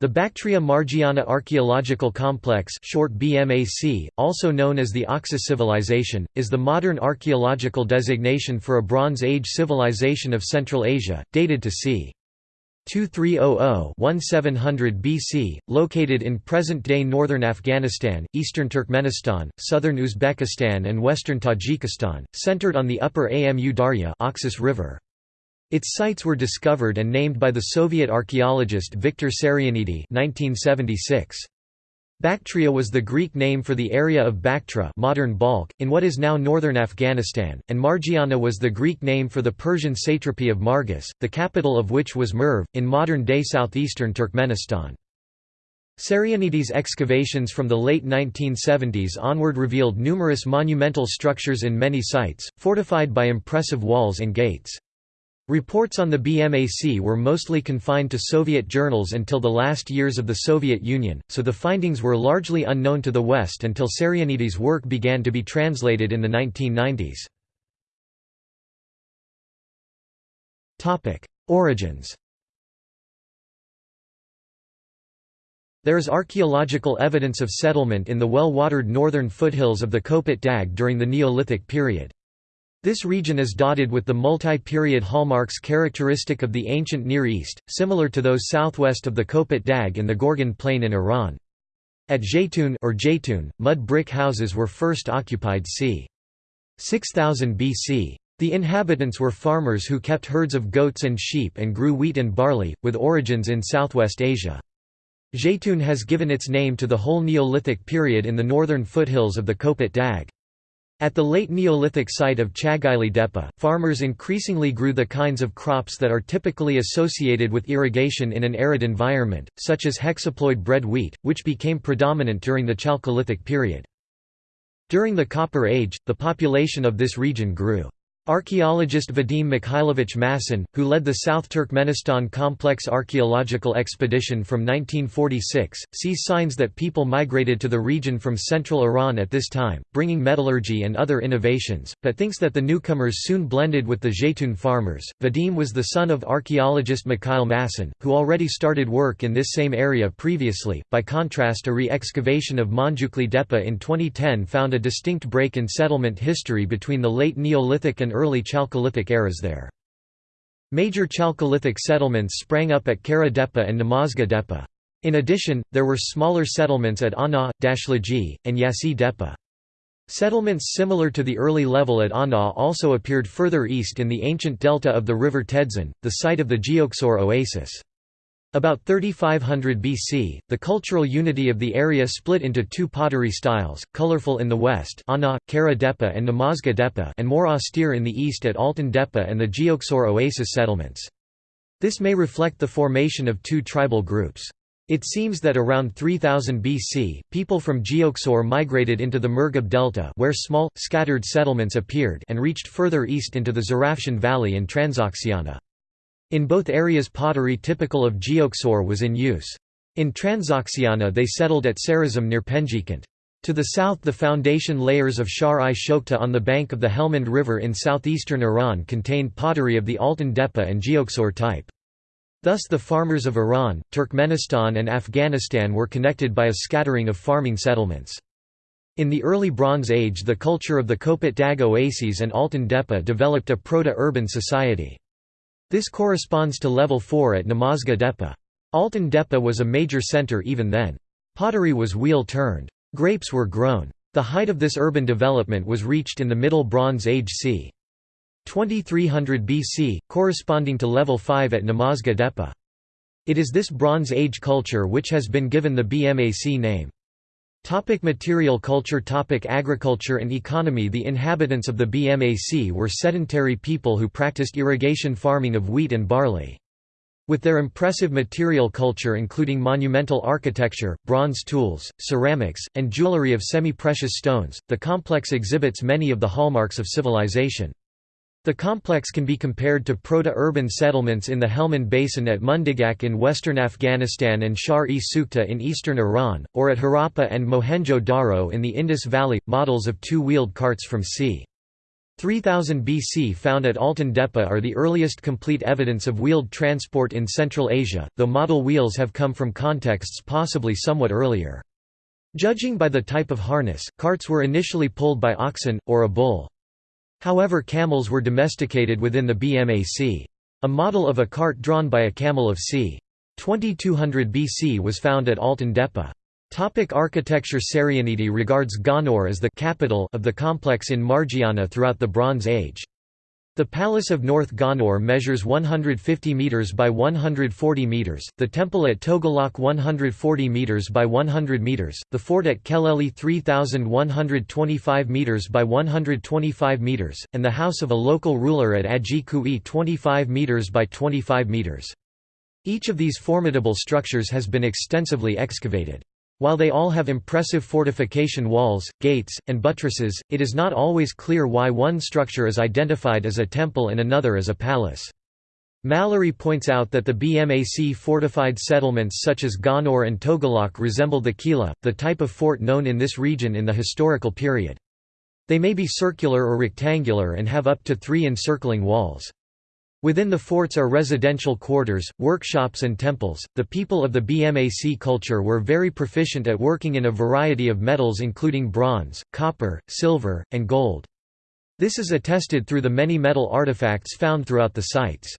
The Bactria Margiana Archaeological Complex short BMAC, also known as the Oxus Civilization, is the modern archaeological designation for a Bronze Age civilization of Central Asia, dated to c. 2300–1700 BC, located in present-day northern Afghanistan, eastern Turkmenistan, southern Uzbekistan and western Tajikistan, centered on the upper Amu Darya Oxus River. Its sites were discovered and named by the Soviet archaeologist Viktor Sarianidi 1976. Bactria was the Greek name for the area of Bactra modern Balkh, in what is now northern Afghanistan, and Margiana was the Greek name for the Persian satrapy of Margus, the capital of which was Merv, in modern-day southeastern Turkmenistan. Sarianidi's excavations from the late 1970s onward revealed numerous monumental structures in many sites, fortified by impressive walls and gates. Reports on the BMAC were mostly confined to Soviet journals until the last years of the Soviet Union, so the findings were largely unknown to the West until Sarianidi's work began to be translated in the 1990s. Origins There is archaeological evidence of settlement in the well-watered northern foothills of the Kopet Dag during the Neolithic period. This region is dotted with the multi-period hallmarks characteristic of the ancient Near East, similar to those southwest of the Kopet Dag in the Gorgan Plain in Iran. At Zaytun or Jaytun, mud brick houses were first occupied c. 6000 BC. The inhabitants were farmers who kept herds of goats and sheep and grew wheat and barley, with origins in southwest Asia. Zaytun has given its name to the whole Neolithic period in the northern foothills of the Kopet Dag. At the late Neolithic site of Chagaili Depa, farmers increasingly grew the kinds of crops that are typically associated with irrigation in an arid environment, such as hexaploid bread wheat, which became predominant during the Chalcolithic period. During the Copper Age, the population of this region grew. Archaeologist Vadim Mikhailovich Masson, who led the South Turkmenistan Complex Archaeological Expedition from 1946, sees signs that people migrated to the region from central Iran at this time, bringing metallurgy and other innovations, but thinks that the newcomers soon blended with the Zaytun farmers. Vadim was the son of archaeologist Mikhail Masson, who already started work in this same area previously. By contrast, a re excavation of Manjukli Depa in 2010 found a distinct break in settlement history between the late Neolithic and early Chalcolithic eras there. Major Chalcolithic settlements sprang up at Kara Depa and Namazga Depa. In addition, there were smaller settlements at Ana, Dashlagi, and Yasi Depa. Settlements similar to the early level at Ana also appeared further east in the ancient delta of the river Tedzin, the site of the Geoksor oasis. About 3500 BC, the cultural unity of the area split into two pottery styles, colorful in the west Ana, Kara Depa and Namazga Depa and more austere in the east at Altan Depa and the Geoksor oasis settlements. This may reflect the formation of two tribal groups. It seems that around 3000 BC, people from Geoksor migrated into the Murghab Delta where small, scattered settlements appeared and reached further east into the Zarafshan Valley and Transoxiana. In both areas pottery typical of Geoksor was in use. In Transoxiana they settled at Sarazm near Penjikent. To the south the foundation layers of Shahr-i-Sokhta on the bank of the Helmand River in southeastern Iran contained pottery of the Altan Depa and Geoksor type. Thus the farmers of Iran, Turkmenistan and Afghanistan were connected by a scattering of farming settlements. In the early Bronze Age the culture of the Kopet Dag oases and Altan Depa developed a proto-urban society. This corresponds to level 4 at Namazga Depa. Altan Depa was a major center even then. Pottery was wheel-turned. Grapes were grown. The height of this urban development was reached in the Middle Bronze Age c. 2300 BC, corresponding to level 5 at Namazga Depa. It is this Bronze Age culture which has been given the BMAC name. Topic material culture Topic Agriculture and economy The inhabitants of the BMAC were sedentary people who practiced irrigation farming of wheat and barley. With their impressive material culture including monumental architecture, bronze tools, ceramics, and jewelry of semi-precious stones, the complex exhibits many of the hallmarks of civilization. The complex can be compared to proto-urban settlements in the Helmand Basin at Mundigak in western Afghanistan and Shar-e Sukta in eastern Iran, or at Harappa and Mohenjo-Daro in the Indus Valley, models of two-wheeled carts from c. 3000 BC found at Altan Depa are the earliest complete evidence of wheeled transport in Central Asia, though model wheels have come from contexts possibly somewhat earlier. Judging by the type of harness, carts were initially pulled by oxen, or a bull. However camels were domesticated within the BMAC. A model of a cart drawn by a camel of c. 2200 BC was found at Altan Depa. Topic architecture Sarianidi regards Gonur as the capital of the complex in Margiana throughout the Bronze Age. The Palace of North Gonur measures 150 metres by 140 metres, the temple at Togolak 140 metres by 100 metres, the fort at Keleli 3125 metres by 125 metres, and the house of a local ruler at Ajikui 25 metres by 25 metres. Each of these formidable structures has been extensively excavated. While they all have impressive fortification walls, gates, and buttresses, it is not always clear why one structure is identified as a temple and another as a palace. Mallory points out that the BMAC fortified settlements such as Gonur and Togolak resemble the Kila, the type of fort known in this region in the historical period. They may be circular or rectangular and have up to three encircling walls. Within the forts are residential quarters, workshops and temples. The people of the BMAC culture were very proficient at working in a variety of metals including bronze, copper, silver, and gold. This is attested through the many metal artifacts found throughout the sites.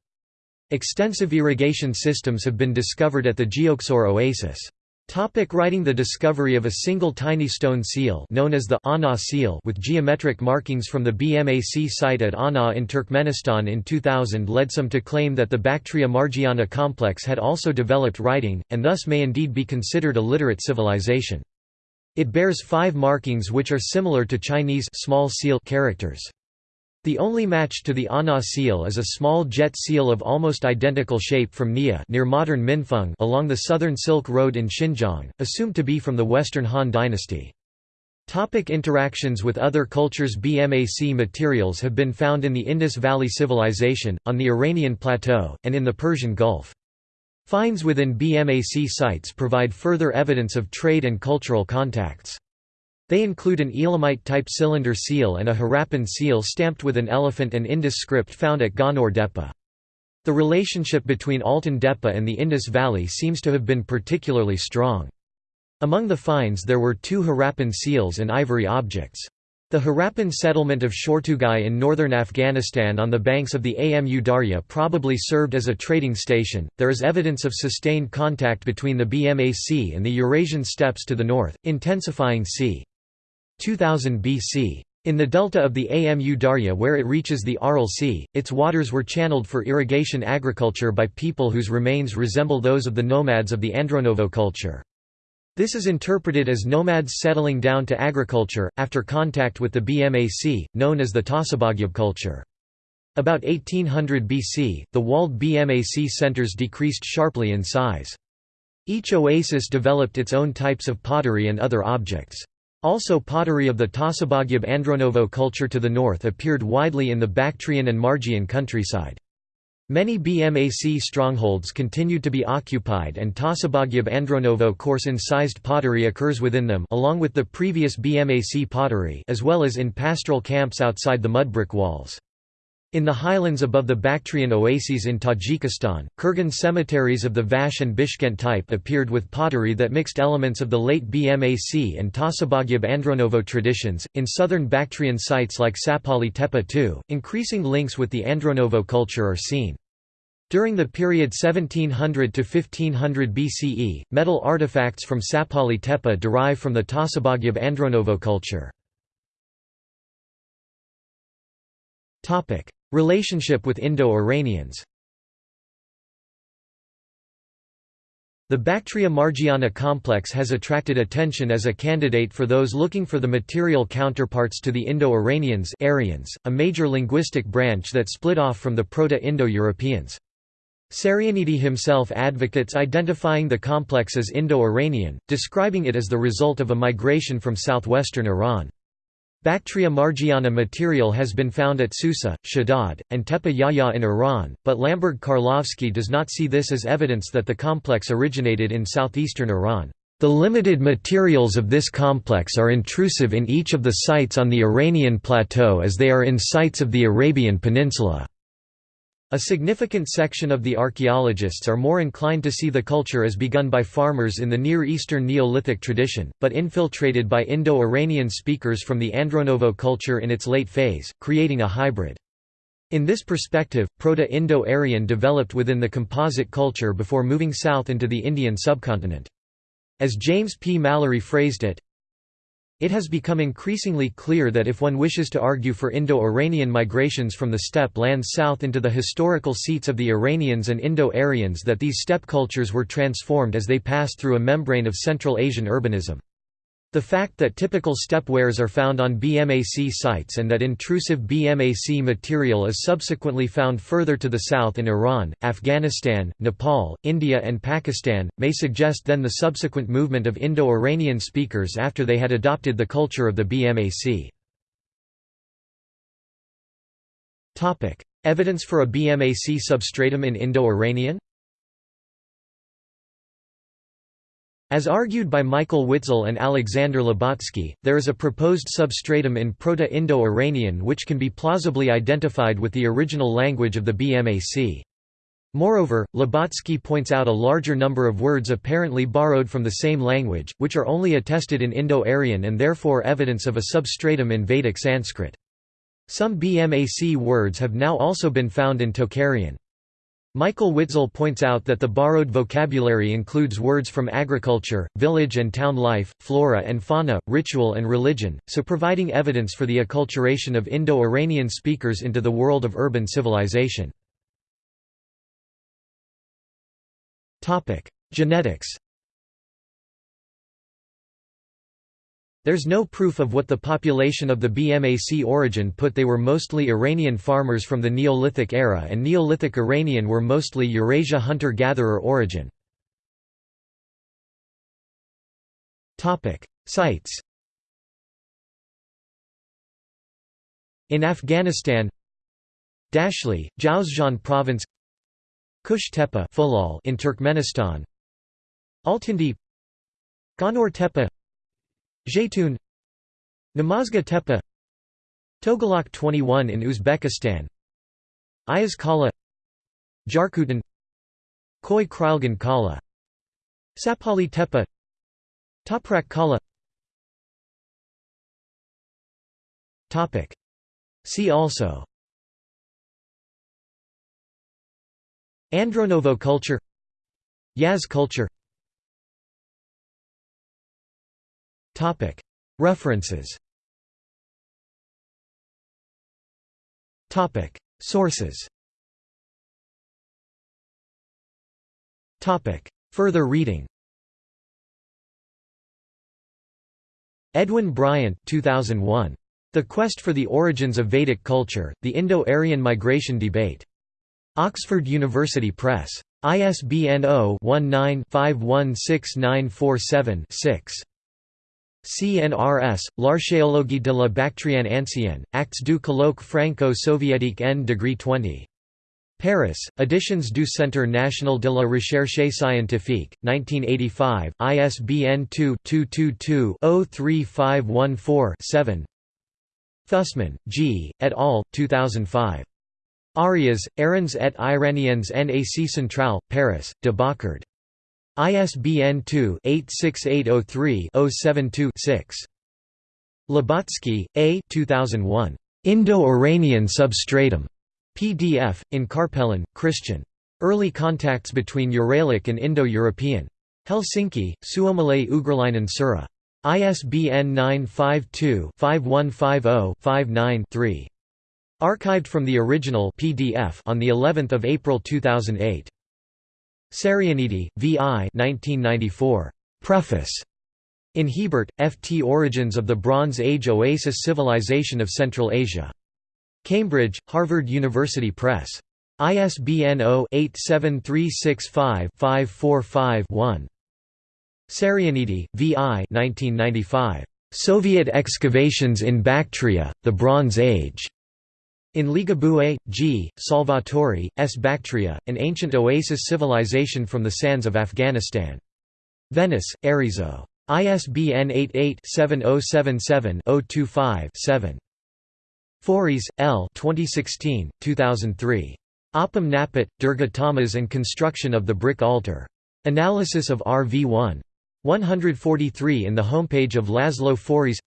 Extensive irrigation systems have been discovered at the Geoksor oasis. Topic writing The discovery of a single tiny stone seal known as the Ana seal with geometric markings from the BMAC site at Ana in Turkmenistan in 2000 led some to claim that the Bactria Margiana complex had also developed writing, and thus may indeed be considered a literate civilization. It bears five markings which are similar to Chinese small seal characters. The only match to the Ana seal is a small jet seal of almost identical shape from Nia near modern Minfeng along the southern Silk Road in Xinjiang, assumed to be from the Western Han dynasty. Topic interactions with other cultures BMAC materials have been found in the Indus Valley Civilization, on the Iranian Plateau, and in the Persian Gulf. Finds within BMAC sites provide further evidence of trade and cultural contacts. They include an Elamite-type cylinder seal and a Harappan seal stamped with an elephant and Indus script found at Gonur Depa. The relationship between Altan Depa and the Indus Valley seems to have been particularly strong. Among the finds there were two Harappan seals and ivory objects. The Harappan settlement of Shortugai in northern Afghanistan on the banks of the Amu Darya probably served as a trading station. There is evidence of sustained contact between the BMAC and the Eurasian steppes to the north, intensifying c. 2000 BC. In the delta of the Amu Darya where it reaches the Aral Sea, its waters were channeled for irrigation agriculture by people whose remains resemble those of the nomads of the Andronovo culture. This is interpreted as nomads settling down to agriculture, after contact with the BMAC, known as the Tasabagyab culture. About 1800 BC, the walled BMAC centers decreased sharply in size. Each oasis developed its own types of pottery and other objects. Also pottery of the Tasabagyab Andronovo culture to the north appeared widely in the Bactrian and Margian countryside. Many BMAC strongholds continued to be occupied and Tasabagyab Andronovo coarse-incised pottery occurs within them along with the previous BMAC pottery as well as in pastoral camps outside the mudbrick walls. In the highlands above the Bactrian oases in Tajikistan, Kurgan cemeteries of the Vakhsh and Bishkent type appeared with pottery that mixed elements of the late BMAC and Tasabagyab Andronovo traditions. In southern Bactrian sites like Sapali Tepe too, increasing links with the Andronovo culture are seen. During the period 1700 to 1500 BCE, metal artifacts from Sapali Tepe derive from the Tasabagyab Andronovo culture. Relationship with Indo-Iranians The Bactria Margiana complex has attracted attention as a candidate for those looking for the material counterparts to the Indo-Iranians a major linguistic branch that split off from the Proto-Indo-Europeans. Sarianidi himself advocates identifying the complex as Indo-Iranian, describing it as the result of a migration from southwestern Iran. Bactria margiana material has been found at Susa, Shadad, and Tepe Yahya in Iran, but Lamberg Karlovsky does not see this as evidence that the complex originated in southeastern Iran. The limited materials of this complex are intrusive in each of the sites on the Iranian plateau as they are in sites of the Arabian Peninsula. A significant section of the archaeologists are more inclined to see the culture as begun by farmers in the Near Eastern Neolithic tradition, but infiltrated by Indo-Iranian speakers from the Andronovo culture in its late phase, creating a hybrid. In this perspective, Proto-Indo-Aryan developed within the composite culture before moving south into the Indian subcontinent. As James P. Mallory phrased it, it has become increasingly clear that if one wishes to argue for Indo-Iranian migrations from the steppe lands south into the historical seats of the Iranians and Indo-Aryans that these steppe cultures were transformed as they passed through a membrane of Central Asian urbanism. The fact that typical steppe wares are found on BMAC sites and that intrusive BMAC material is subsequently found further to the south in Iran, Afghanistan, Nepal, India and Pakistan, may suggest then the subsequent movement of Indo-Iranian speakers after they had adopted the culture of the BMAC. Evidence for a BMAC substratum in Indo-Iranian As argued by Michael Witzel and Alexander Lubotsky, there is a proposed substratum in Proto-Indo-Iranian which can be plausibly identified with the original language of the BMAC. Moreover, Lubotsky points out a larger number of words apparently borrowed from the same language, which are only attested in Indo-Aryan and therefore evidence of a substratum in Vedic Sanskrit. Some BMAC words have now also been found in Tocharian. Michael Witzel points out that the borrowed vocabulary includes words from agriculture, village and town life, flora and fauna, ritual and religion, so providing evidence for the acculturation of Indo-Iranian speakers into the world of urban civilization. Genetics There's no proof of what the population of the BMAC origin put they were mostly Iranian farmers from the Neolithic era and Neolithic Iranian were mostly Eurasia hunter-gatherer origin. Sites In Afghanistan Dashli, Jowzjan province Kush Tepe in Turkmenistan Altindi Gonur Tepe Zaytun Namazga Tepe Togalak 21 in Uzbekistan Ayaz Kala Jarkutan Koi Krylgan Kala Sapali Tepe Toprak Kala. See also. Andronovo culture. Yaz culture References Sources Further reading Edwin Bryant 2001. The Quest for the Origins of Vedic Culture, The Indo-Aryan Migration Debate. Oxford University Press. ISBN 0-19-516947-6. CNRS, L'Archéologie de la Bactriane ancienne, Actes du colloque franco-soviétique n degree 20. Paris, Editions du Centre national de la recherche scientifique, 1985, ISBN 2-222-03514-7 Fussman, G., et al., 2005. Arias, Arons et Iraniens NAC Centrale, Paris, de Boccard. ISBN 2-86803-072-6. Lubotsky, A. 2001. Indo-Iranian substratum. PDF, in Carpelan, Christian. Early contacts between Uralic and Indo-European. Helsinki, Suomalainen Ugrilainen Seura. ISBN 952-5150-59-3. Archived from the original PDF on the 11th of April 2008. Sarianidi, V. I. 1994. Preface. In Hiebert, F. T. Origins of the Bronze Age Oasis Civilization of Central Asia. Cambridge, Harvard University Press. ISBN 0-87365-545-1. Sarianidi, V. I. 1995. Soviet excavations in Bactria, the Bronze Age. In Ligabue, G., Salvatori, S. Bactria, an ancient oasis civilization from the sands of Afghanistan. Venice, Erizzo. ISBN 88-7077-025-7. Foris, L. 2016, 2003. Apam Napat, Durga Tamas and Construction of the Brick Altar. Analysis of RV1. 143 in the homepage of Laszlo Foris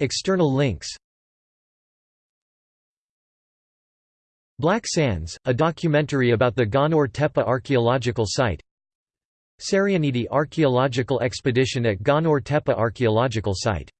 External links. Black Sands, a documentary about the Gonur Tepe archaeological site. Sarianidi Archaeological Expedition at Gonur Tepe Archaeological Site